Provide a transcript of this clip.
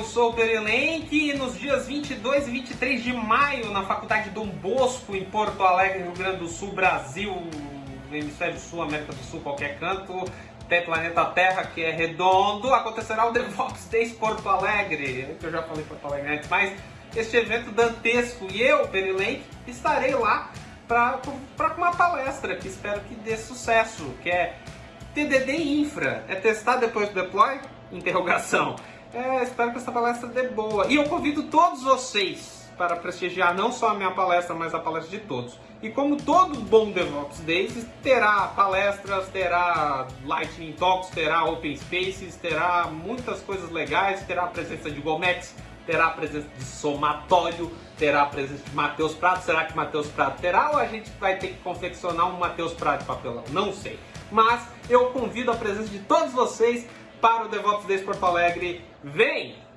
eu sou o Perelenque e nos dias 22 e 23 de maio, na Faculdade Dom Bosco, em Porto Alegre, Rio Grande do Sul, Brasil, Hemisfério Sul, América do Sul, qualquer canto, até planeta Terra, que é redondo, acontecerá o DevOps Days Porto Alegre, que eu já falei Porto Alegre antes, mas este evento dantesco e eu, Perelenque, estarei lá para uma palestra que espero que dê sucesso, que é TDD Infra, é testar depois do deploy? Interrogação. É, espero que essa palestra dê boa. E eu convido todos vocês para prestigiar não só a minha palestra, mas a palestra de todos. E como todo bom DevOps Days, terá palestras, terá Lightning Talks, terá Open Spaces, terá muitas coisas legais, terá a presença de Gomex, terá a presença de Somatório, terá a presença de Matheus Prato. Será que Matheus Prato terá ou a gente vai ter que confeccionar um Matheus Prato de papelão? Não sei. Mas eu convido a presença de todos vocês para o DevOps Days Porto Alegre. Vem!